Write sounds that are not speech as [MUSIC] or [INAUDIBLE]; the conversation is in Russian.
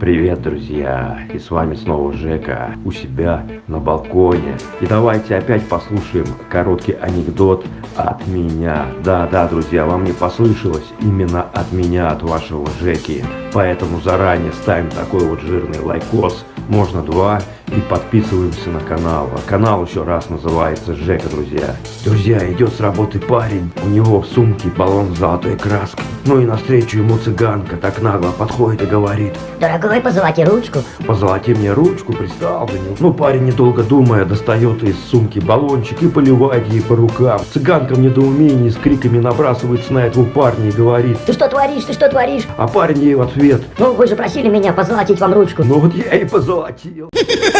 Привет, друзья! И с вами снова Жека у себя на балконе. И давайте опять послушаем короткий анекдот от меня. Да-да, друзья, вам не послышалось именно от меня, от вашего Жеки. Поэтому заранее ставим такой вот жирный лайкос, можно два, и подписываемся на канал. А канал еще раз называется Жека, друзья. Друзья, идет с работы парень, у него в сумке баллон с золотой краской. Ну и навстречу ему цыганка так нагло подходит и говорит. Дорогой, позолоти ручку. Позолоти мне ручку, пристал за ним. Ну парень, недолго думая, достает из сумки баллончик и поливает ей по рукам. Цыганка в недоумении с криками набрасывается на этого парня и говорит. Ты что творишь, ты что творишь? А парень ей в ответ. Ну, вы же просили меня позолотить вам ручку. Ну вот я и позолотил. [LAUGHS]